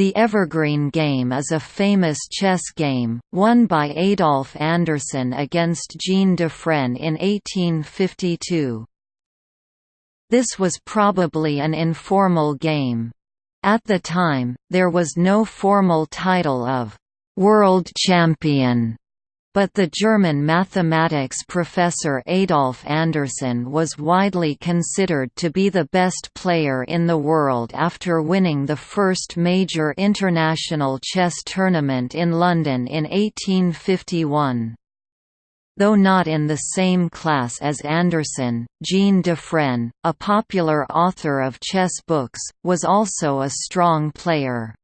The Evergreen game is a famous chess game, won by Adolf Anderssen against Jean Dufresne in 1852. This was probably an informal game. At the time, there was no formal title of «world champion» But the German mathematics professor Adolf Anderssen was widely considered to be the best player in the world after winning the first major international chess tournament in London in 1851. Though not in the same class as Anderssen, Jean Dufresne, a popular author of chess books, was also a strong player.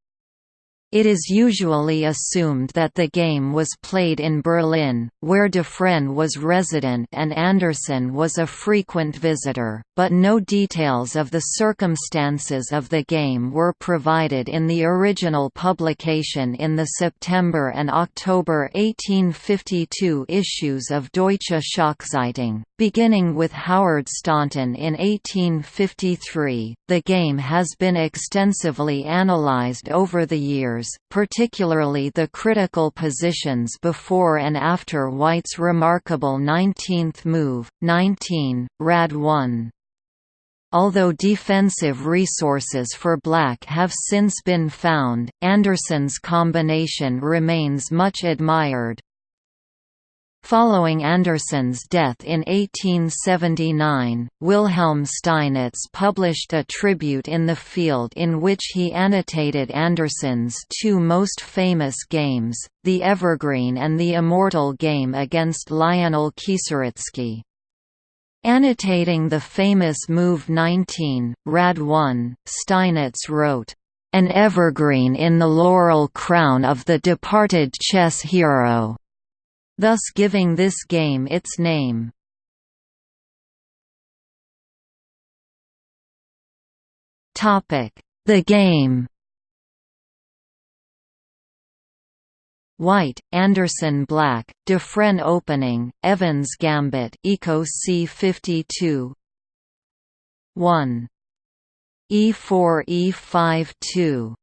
It is usually assumed that the game was played in Berlin, where Dufresne was resident and Anderssen was a frequent visitor, but no details of the circumstances of the game were provided in the original publication in the September and October 1852 issues of Deutsche Schachzeitung. Beginning with Howard Staunton in 1853, the game has been extensively analyzed over the years, particularly the critical positions before and after White's remarkable 19th move, 19, Rad 1. Although defensive resources for black have since been found, Anderssen's combination remains much admired. Following Anderssen's death in 1879, Wilhelm Steinitz published a tribute in the field in which he annotated Anderssen's two most famous games, the Evergreen and the Immortal game against Lionel Kieseritzky. Annotating the famous move 19, Rad 1, Steinitz wrote, "...an evergreen in the laurel crown of the departed chess hero." Thus giving this game its name. The game. White, Anderssen Black, Dufresne Opening, Evans Gambit Eco C52 1 E4 E5 2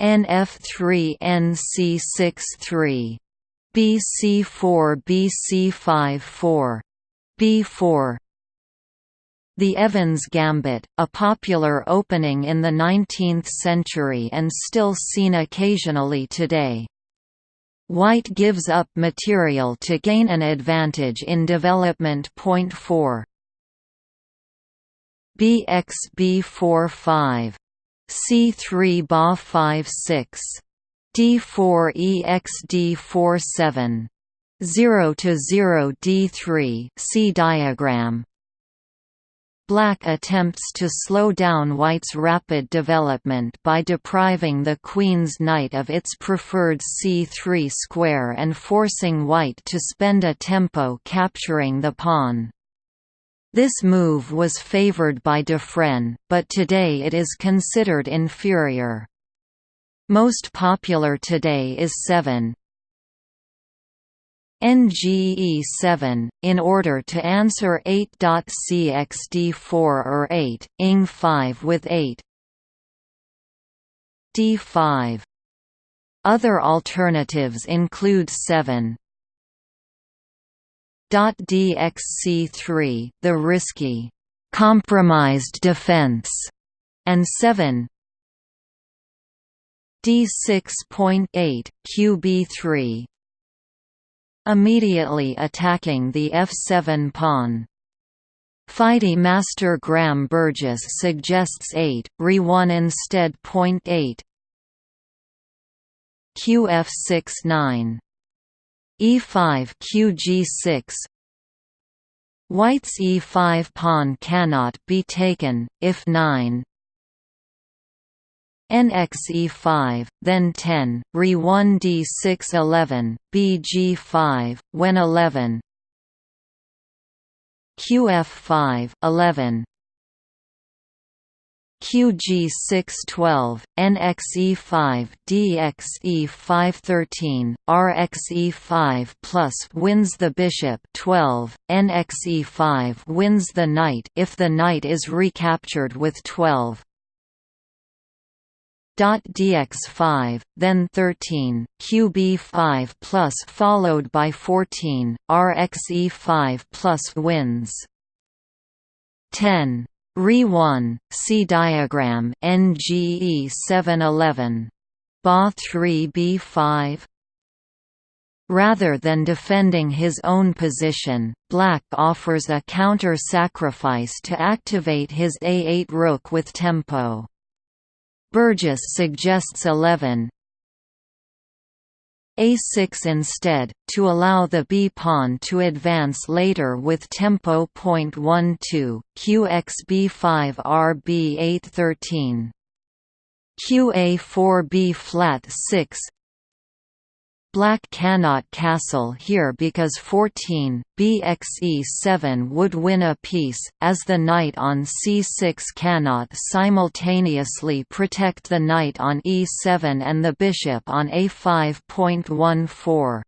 NF3 NC63 BC4 BC5 4. B4 the Evans Gambit, a popular opening in the 19th century and still seen occasionally today. White gives up material to gain an advantage in development. Point 4. Bxb4, five, C3 ba5, six. D4EXD47 0 to 0 D3 c diagram Black attempts to slow down White's rapid development by depriving the Queen's knight of its preferred c3 square and forcing White to spend a tempo capturing the pawn. This move was favored by Dufresne, but today it is considered inferior. Most popular today is 7 NGE7, in order to answer 8.cxd4 or 8, ing5 with 8 D5. Other alternatives include 7 DXC3, the risky, compromised defense, and 7 D6.8, QB3 Immediately attacking the f7 pawn. FIDE master Graham Burgess suggests 8, Re1 instead. Point 8 Qf6 9 E5 Qg6 White's e5 pawn cannot be taken, if 9 NXE5, then 10, Re1 D6 11, BG5, when 11 QF5, 11 QG6 12, NXE5, DXE5 13, RXE5 plus wins the bishop 12, NXE5 wins the knight if the knight is recaptured with 12. Dx5, then 13, qb5 plus followed by 14, rxe5 plus wins. 10. Re1, see diagram NGE 711. Ba 3 B5 Rather than defending his own position, Black offers a counter-sacrifice to activate his A8 rook with tempo. Burgess suggests 11 a6 instead, to allow the b-pawn to advance later with tempo .12, qxb5 rb8 13. qa4 b flat 6 Black cannot castle here because 14, bxe7 would win a piece, as the knight on c6 cannot simultaneously protect the knight on e7 and the bishop on a5.14.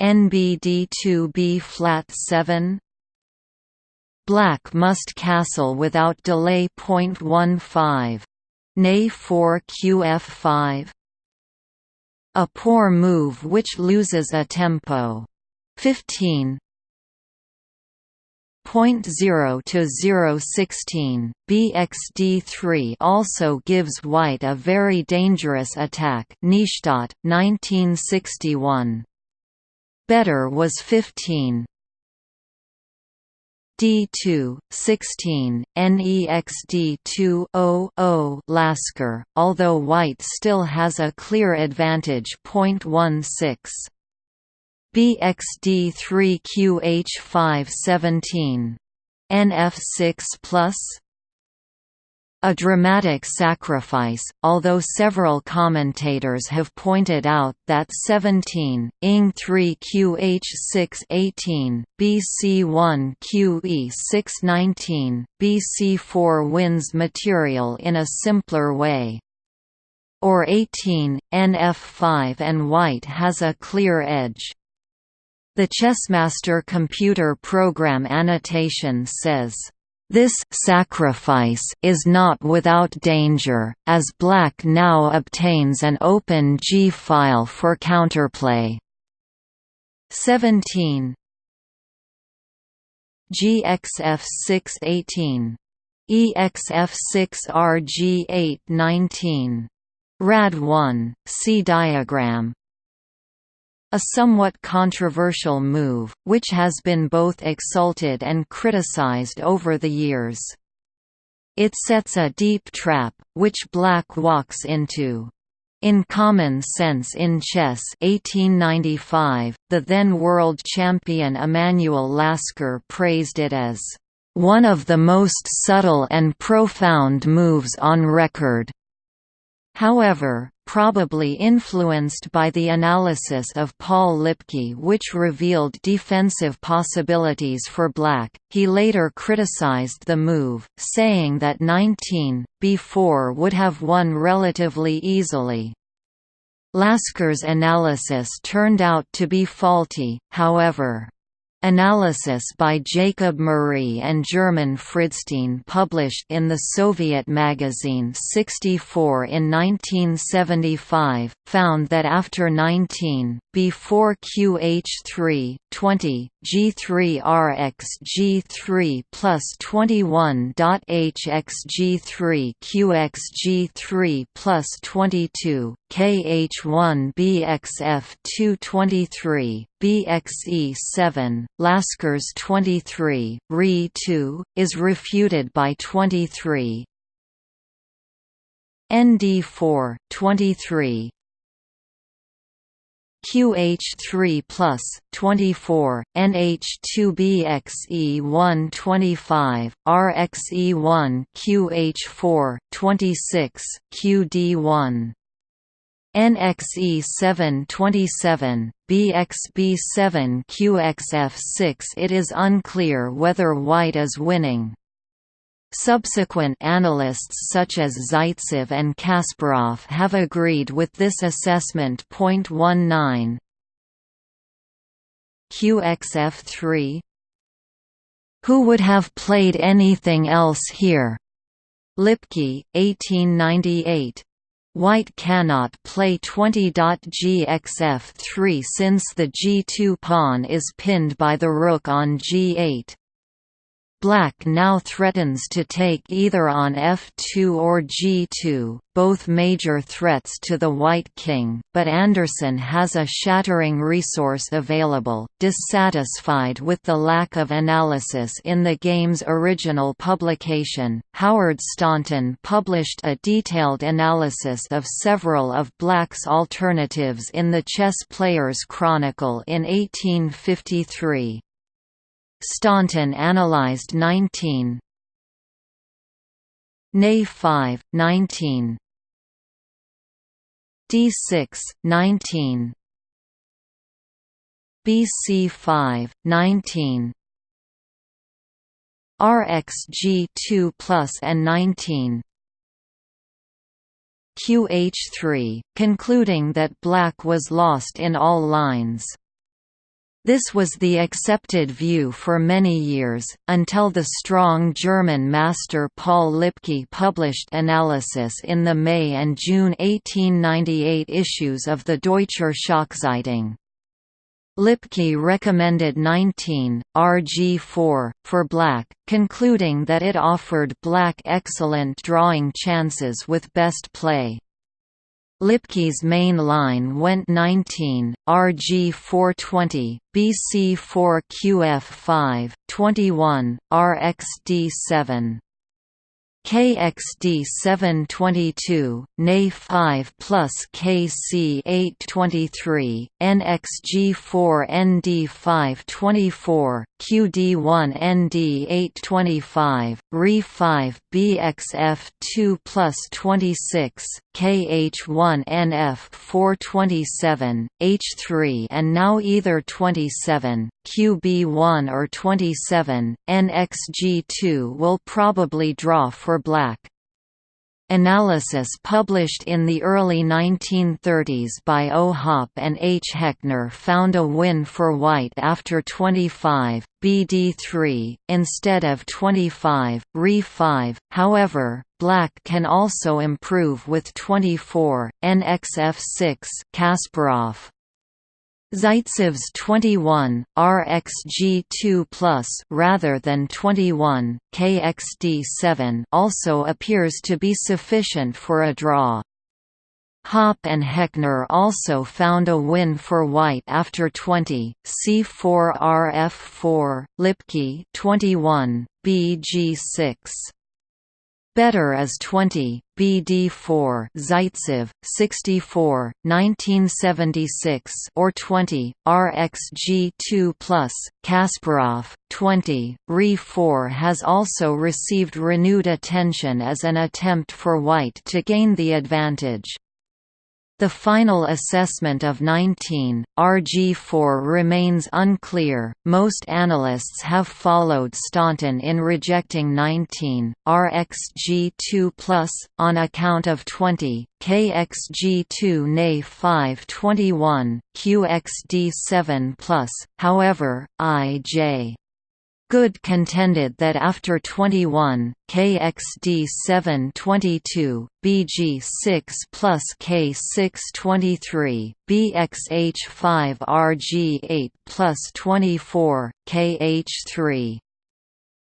NBD2 b flat 7 Black must castle without delay. 0.15. Nay 4 qf5 a poor move which loses a tempo. 15 0 to 016 BXD3 also gives white a very dangerous attack. Nystad 1961 Better was 15 D2, 16, NEXD2 0 Lasker, although white still has a clear advantage 0.16. BXD3QH5 17. NF6 plus a dramatic sacrifice, although several commentators have pointed out that 17, ing 3 qh 6 18, bc 1 qe 6 19, bc 4 wins material in a simpler way. Or 18, nf 5 and white has a clear edge. The Chessmaster computer program annotation says this sacrifice is not without danger, as black now obtains an open G file for counterplay. 17 GXF618 EXF6RG819 RAD 1, see diagram a somewhat controversial move, which has been both exalted and criticized over the years. It sets a deep trap, which black walks into. In Common Sense in Chess 1895, the then world champion Emanuel Lasker praised it as one of the most subtle and profound moves on record. However, probably influenced by the analysis of Paul Lipke which revealed defensive possibilities for black, he later criticized the move, saying that 19, b4 would have won relatively easily. Lasker's analysis turned out to be faulty, however. Analysis by Jacob Murray and German Friedstein published in the Soviet magazine 64 in 1975, found that after 19, before QH3, 20, G3RX G3 plus 21.HX G3 plus 22, KH1 BXF 223, BXE7, Lasker's 23, Re 2, is refuted by 23. ND4, 23, QH3 plus 24, NH2BXE1 25, RXE1 QH4 26, QD1 NXE7 27, BXB7 QXF6 It is unclear whether white is winning. Subsequent analysts such as Zaitsev and Kasparov have agreed with this assessment. 19 QXF3 Who would have played anything else here? Lipke, 1898 White cannot play 20.gxf3 since the g2 pawn is pinned by the rook on g8. Black now threatens to take either on f2 or g2, both major threats to the white king, but Anderssen has a shattering resource available. Dissatisfied with the lack of analysis in the game's original publication, Howard Staunton published a detailed analysis of several of Black's alternatives in the Chess Player's Chronicle in 1853. Staunton analyzed 19 Nay 5, 19 D6, 19 BC 5, 19 RxG2 plus and 19 QH3, concluding that black was lost in all lines. This was the accepted view for many years, until the strong German master Paul Lipke published analysis in the May and June 1898 issues of the Deutscher Schachzeitung. Lipke recommended 19, RG4, for black, concluding that it offered black excellent drawing chances with best play. Lipke's main line went 19, RG 420, BC 4 QF 5, 21, RXD 7. KXD 722, NA 5 plus KC 823, NXG 4 ND 524, QD1 ND 825, RE 5 BXF 2 plus 26, KH1 NF 427, H3 and now either 27, QB1 or 27, NXG2 will probably draw for black. Analysis published in the early 1930s by O. Hoppe and H. Heckner found a win for white after 25, BD3, instead of 25, Re5, however, black can also improve with 24, NXF6 Kasparov. Zaitsev's 21, RxG2+, rather than 21, KXD7 also appears to be sufficient for a draw. Hoppe and Heckner also found a win for white after 20, C4RF4, Lipke 21, BG6. Better as 20, BD4 Zaitsev, 64, 1976 or 20, RxG2+, Kasparov, 20, Re4 has also received renewed attention as an attempt for white to gain the advantage. The final assessment of 19, RG4 remains unclear. Most analysts have followed Staunton in rejecting 19, RxG2+, on account of 20, KXG2 NA 521, QXD7+, however, I.J. Good contended that after 21, KXD 722, BG6 plus K623, BXH 5 RG8 plus 24, KH3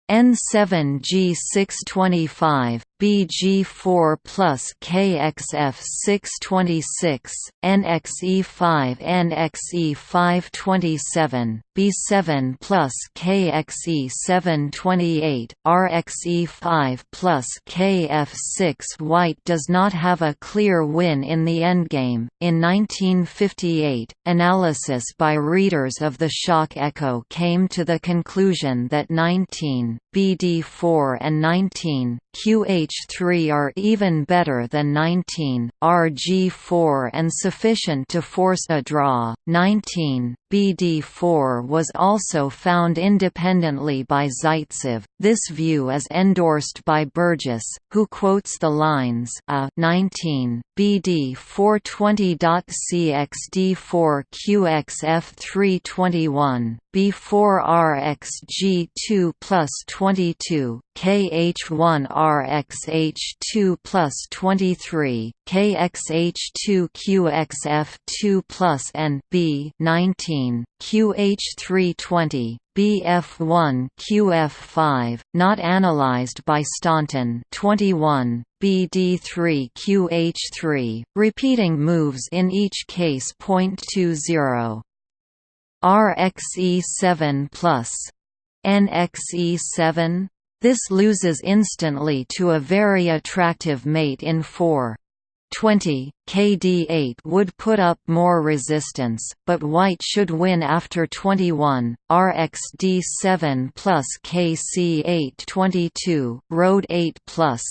N7G625, BG4 plus KXF626, NXE5 NXE527, B7 plus KXE728, RXE5 plus KF6 White does not have a clear win in the endgame. In 1958, analysis by readers of the Schach Echo came to the conclusion that 19, BD4 and 19, QH3 are even better than 19, RG4 and sufficient to force a draw. 19, BD4 was also found independently by Zaitsev. This view is endorsed by Burgess, who quotes the lines a 19, BD 420.cxd4 QXF 321, B4RxG2 plus 22, KH1RxH2 plus 23, KXH2QXF2 plus N B 19, QH320, BF1 QF5, not analyzed by Staunton 21, BD3 QH3, repeating moves in each case. 0.20 RxE7 plus NXE7 this loses instantly to a very attractive mate in 4. 20, KD8 would put up more resistance, but white should win after 21, RxD7 plus KC8 22, Road 8 plus.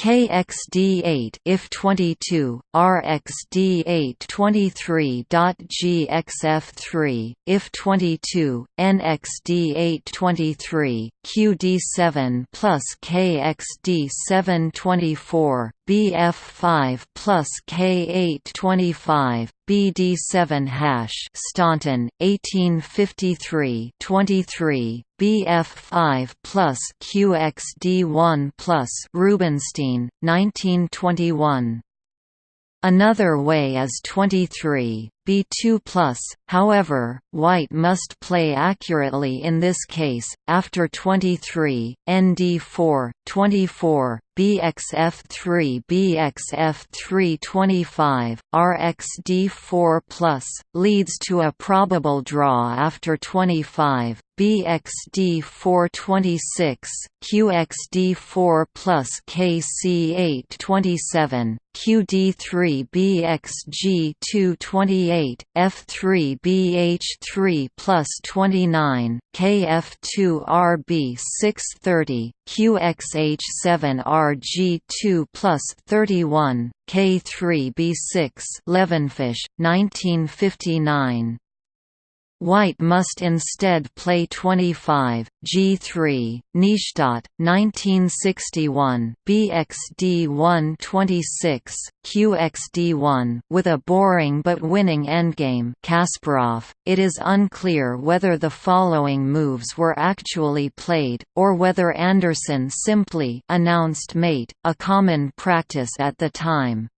KXD8 if 22 RxD8 23.GXF3 if 22 NXD8 23 QD7 plus KXD7 24 BF5 plus K825, BD7 hash Staunton 1853 23 BF5 plus QXD1 plus Rubinstein 1921 Another way is 23 B2+, however, white must play accurately in this case, after 23, ND4, 24, BXF3 BXF3 25, RxD4+, leads to a probable draw after 25, BXD4 26, QXD4 plus KC8 27, QD3 BXG2 28, F3 BH3 plus 29, KF2 RB 630, QXH7 RG2 plus 31, K3 B6 Levenfish, 1959 White must instead play 25, G3, Nijstadt, 1961, BXD1 26, QXD1 with a boring but winning endgame Kasparov. .It is unclear whether the following moves were actually played, or whether Anderssen simply announced mate, a common practice at the time.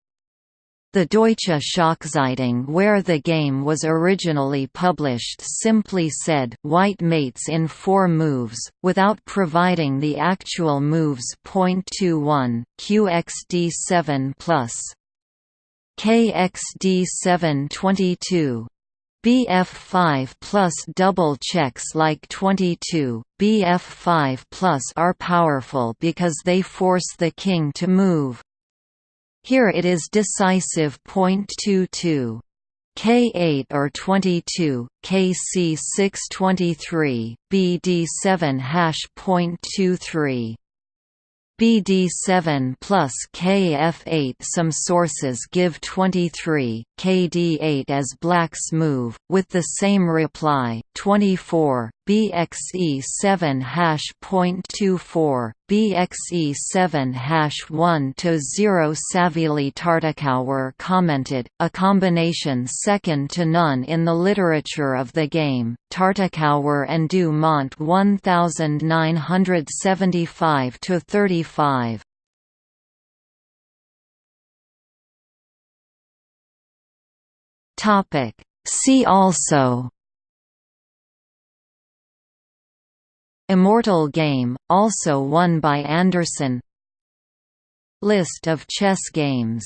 The Deutsche Schachzeitung where the game was originally published simply said white mates in four moves, without providing the actual moves. 21, QXD7 plus KXD7 22 BF5 plus double checks like 22, BF5 plus are powerful because they force the king to move. Here it is decisive. 22. K8 or 22, KC 623, BD7 hash. 23. BD7 plus KF8 Some sources give 23, KD8 as black's move, with the same reply, 24, BXE7 hash .24, BXE7 hash 1 to 0 Savily Tartakower commented, a combination second to none in the literature of the game, Tartakower and Dumont 1975 to 35. Topic See also Immortal Game, also won by Anderssen. List of chess games